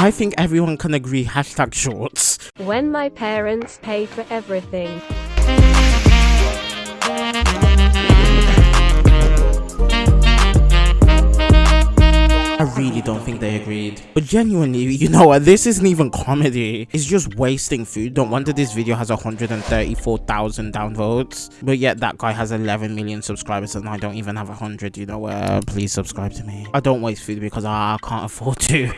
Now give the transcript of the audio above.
I think everyone can agree hashtag shorts. When my parents pay for everything. I really don't think they agreed. But genuinely, you know what? This isn't even comedy. It's just wasting food. Don't wonder this video has 134,000 downvotes. But yet that guy has 11 million subscribers and I don't even have 100. You know, uh, please subscribe to me. I don't waste food because I can't afford to.